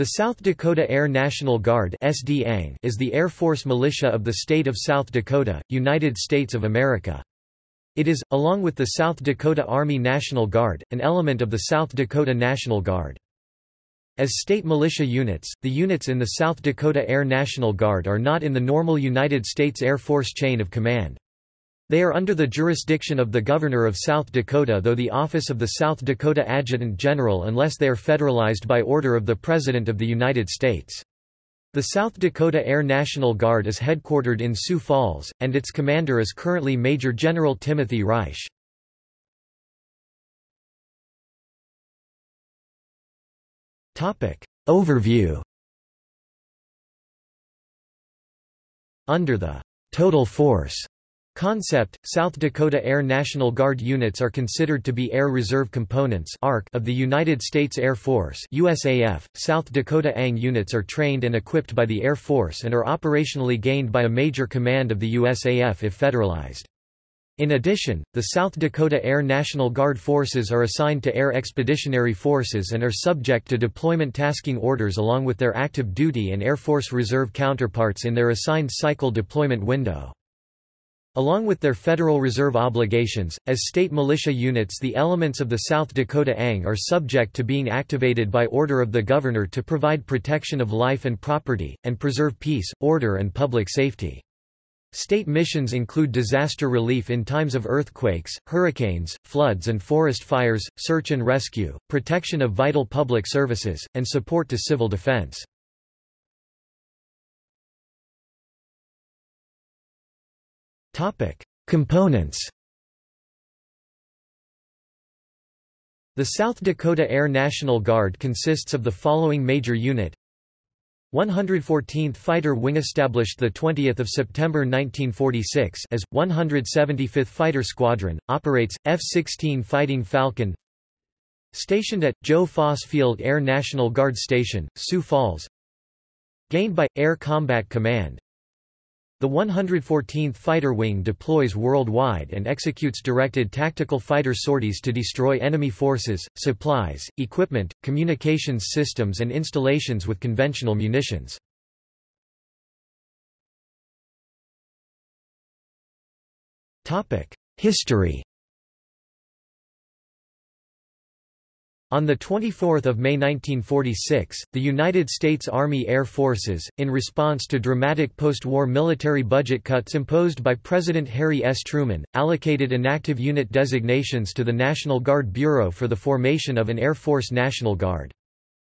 The South Dakota Air National Guard is the Air Force militia of the state of South Dakota, United States of America. It is, along with the South Dakota Army National Guard, an element of the South Dakota National Guard. As state militia units, the units in the South Dakota Air National Guard are not in the normal United States Air Force chain of command. They are under the jurisdiction of the Governor of South Dakota though the office of the South Dakota Adjutant General unless they are federalized by order of the President of the United States. The South Dakota Air National Guard is headquartered in Sioux Falls, and its commander is currently Major General Timothy Reich. Overview Under the «total force» Concept, South Dakota Air National Guard units are considered to be Air Reserve Components of the United States Air Force USAF. .South Dakota ANG units are trained and equipped by the Air Force and are operationally gained by a major command of the USAF if federalized. In addition, the South Dakota Air National Guard forces are assigned to Air Expeditionary Forces and are subject to deployment tasking orders along with their active duty and Air Force Reserve counterparts in their assigned cycle deployment window. Along with their Federal Reserve obligations, as state militia units the elements of the South Dakota ANG are subject to being activated by order of the governor to provide protection of life and property, and preserve peace, order and public safety. State missions include disaster relief in times of earthquakes, hurricanes, floods and forest fires, search and rescue, protection of vital public services, and support to civil defense. Components The South Dakota Air National Guard consists of the following major unit. 114th Fighter Wing established 20 September 1946 as, 175th Fighter Squadron, operates, F-16 Fighting Falcon. Stationed at, Joe Foss Field Air National Guard Station, Sioux Falls. Gained by, Air Combat Command the 114th Fighter Wing deploys worldwide and executes directed tactical fighter sorties to destroy enemy forces, supplies, equipment, communications systems and installations with conventional munitions. History On 24 May 1946, the United States Army Air Forces, in response to dramatic post-war military budget cuts imposed by President Harry S. Truman, allocated inactive unit designations to the National Guard Bureau for the formation of an Air Force National Guard.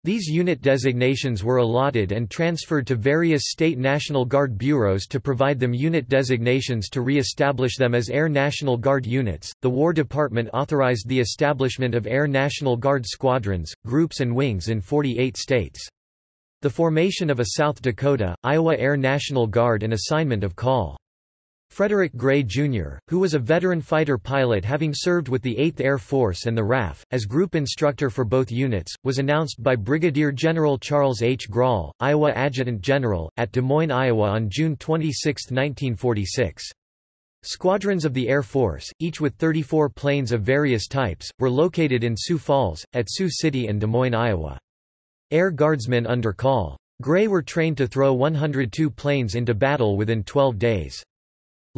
These unit designations were allotted and transferred to various state National Guard bureaus to provide them unit designations to re-establish them as Air National Guard units. The War Department authorized the establishment of Air National Guard squadrons, groups and wings in 48 states. The formation of a South Dakota, Iowa Air National Guard and assignment of call Frederick Gray, Jr., who was a veteran fighter pilot having served with the 8th Air Force and the RAF, as group instructor for both units, was announced by Brigadier General Charles H. Grahl, Iowa Adjutant General, at Des Moines, Iowa on June 26, 1946. Squadrons of the Air Force, each with 34 planes of various types, were located in Sioux Falls, at Sioux City and Des Moines, Iowa. Air Guardsmen under call. Gray were trained to throw 102 planes into battle within 12 days.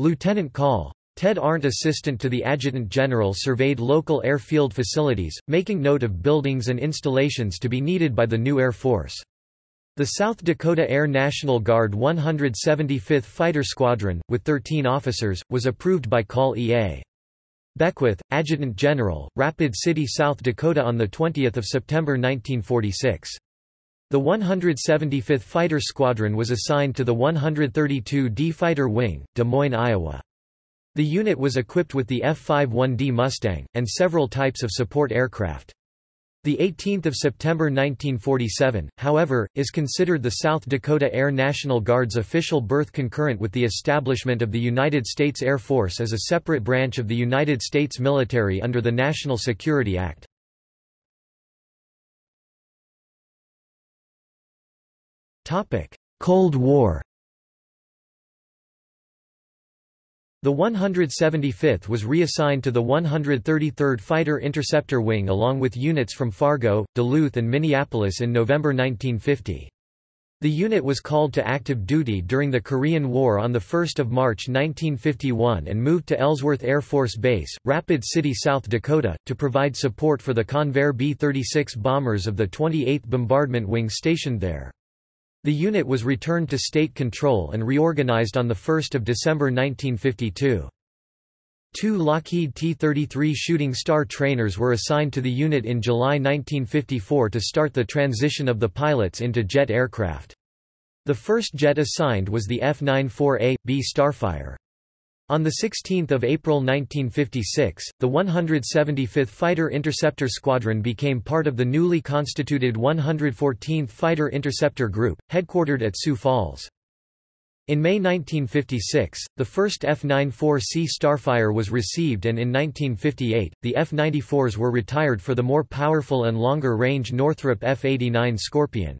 Lieutenant Call. Ted Arndt assistant to the Adjutant General surveyed local airfield facilities, making note of buildings and installations to be needed by the new Air Force. The South Dakota Air National Guard 175th Fighter Squadron, with 13 officers, was approved by Call E.A. Beckwith, Adjutant General, Rapid City, South Dakota on 20 September 1946. The 175th Fighter Squadron was assigned to the 132d Fighter Wing, Des Moines, Iowa. The unit was equipped with the F-51D Mustang, and several types of support aircraft. The 18th of September 1947, however, is considered the South Dakota Air National Guard's official birth concurrent with the establishment of the United States Air Force as a separate branch of the United States military under the National Security Act. Cold War The 175th was reassigned to the 133rd Fighter Interceptor Wing along with units from Fargo, Duluth and Minneapolis in November 1950. The unit was called to active duty during the Korean War on 1 March 1951 and moved to Ellsworth Air Force Base, Rapid City, South Dakota, to provide support for the Convair B-36 bombers of the 28th Bombardment Wing stationed there. The unit was returned to state control and reorganized on 1 December 1952. Two Lockheed T-33 Shooting Star trainers were assigned to the unit in July 1954 to start the transition of the pilots into jet aircraft. The first jet assigned was the F-94A, B Starfire. On 16 April 1956, the 175th Fighter Interceptor Squadron became part of the newly constituted 114th Fighter Interceptor Group, headquartered at Sioux Falls. In May 1956, the first F-94C Starfire was received and in 1958, the F-94s were retired for the more powerful and longer-range Northrop F-89 Scorpion.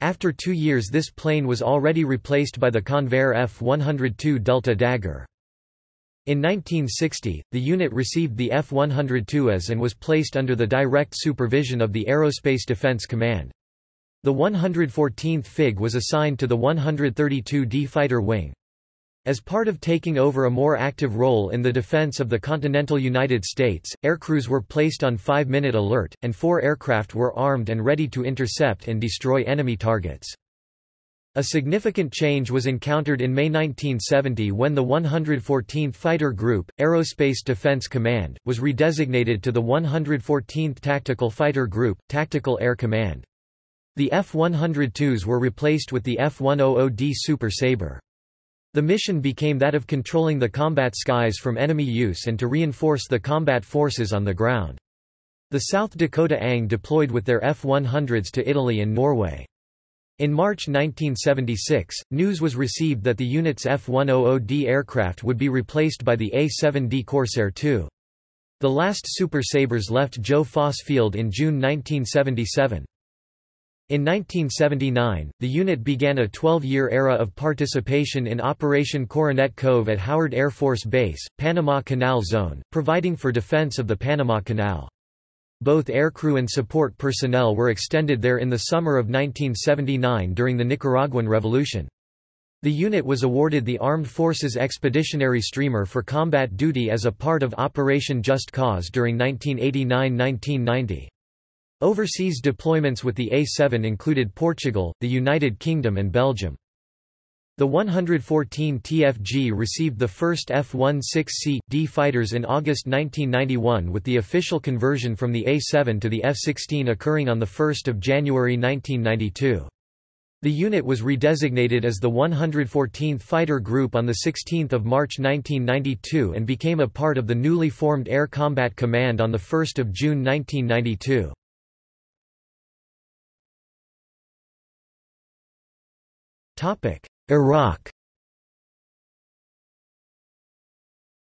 After two years this plane was already replaced by the Convair F-102 Delta Dagger. In 1960, the unit received the F-102As and was placed under the direct supervision of the Aerospace Defense Command. The 114th FIG was assigned to the 132d Fighter Wing. As part of taking over a more active role in the defense of the continental United States, aircrews were placed on five-minute alert, and four aircraft were armed and ready to intercept and destroy enemy targets. A significant change was encountered in May 1970 when the 114th Fighter Group, Aerospace Defense Command, was redesignated to the 114th Tactical Fighter Group, Tactical Air Command. The F-102s were replaced with the F-100D Super Sabre. The mission became that of controlling the combat skies from enemy use and to reinforce the combat forces on the ground. The South Dakota ANG deployed with their F-100s to Italy and Norway. In March 1976, news was received that the unit's F-100D aircraft would be replaced by the A-7D Corsair II. The last Super Sabres left Joe Foss Field in June 1977. In 1979, the unit began a 12-year era of participation in Operation Coronet Cove at Howard Air Force Base, Panama Canal Zone, providing for defense of the Panama Canal. Both aircrew and support personnel were extended there in the summer of 1979 during the Nicaraguan Revolution. The unit was awarded the Armed Forces Expeditionary Streamer for combat duty as a part of Operation Just Cause during 1989–1990. Overseas deployments with the A-7 included Portugal, the United Kingdom and Belgium. The 114 TFG received the first F-16C, D fighters in August 1991 with the official conversion from the A-7 to the F-16 occurring on 1 January 1992. The unit was redesignated as the 114th Fighter Group on 16 March 1992 and became a part of the newly formed Air Combat Command on 1 June 1992. Iraq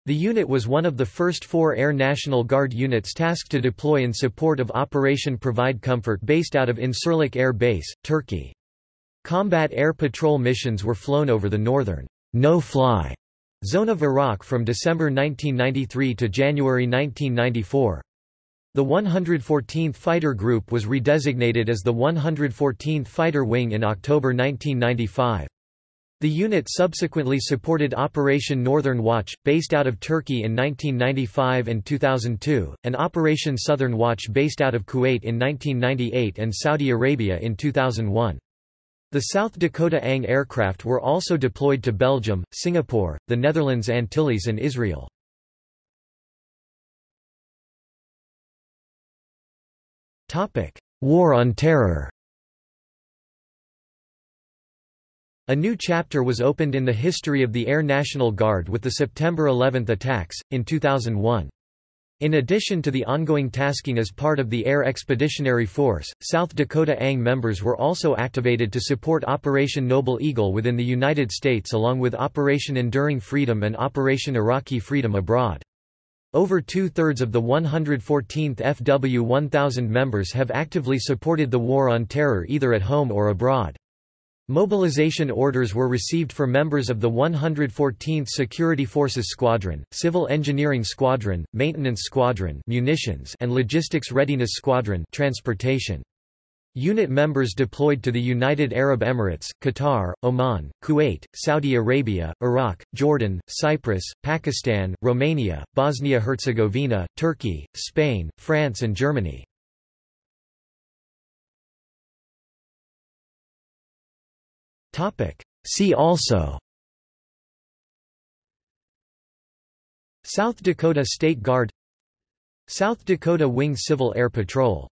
The unit was one of the first four Air National Guard units tasked to deploy in support of Operation Provide Comfort based out of Incirlik Air Base, Turkey. Combat air patrol missions were flown over the northern no-fly zone of Iraq from December 1993 to January 1994. The 114th Fighter Group was redesignated as the 114th Fighter Wing in October 1995. The unit subsequently supported Operation Northern Watch, based out of Turkey in 1995 and 2002, and Operation Southern Watch based out of Kuwait in 1998 and Saudi Arabia in 2001. The South Dakota ANG aircraft were also deployed to Belgium, Singapore, the Netherlands Antilles and Israel. War on Terror A new chapter was opened in the history of the Air National Guard with the September 11 attacks, in 2001. In addition to the ongoing tasking as part of the Air Expeditionary Force, South Dakota ANG members were also activated to support Operation Noble Eagle within the United States along with Operation Enduring Freedom and Operation Iraqi Freedom Abroad. Over two-thirds of the 114th FW 1000 members have actively supported the War on Terror either at home or abroad. Mobilization orders were received for members of the 114th Security Forces Squadron, Civil Engineering Squadron, Maintenance Squadron munitions and Logistics Readiness Squadron transportation. Unit members deployed to the United Arab Emirates, Qatar, Oman, Kuwait, Saudi Arabia, Iraq, Jordan, Cyprus, Pakistan, Romania, Bosnia-Herzegovina, Turkey, Spain, France and Germany. See also. South Dakota State Guard. South Dakota Wing Civil Air Patrol